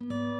you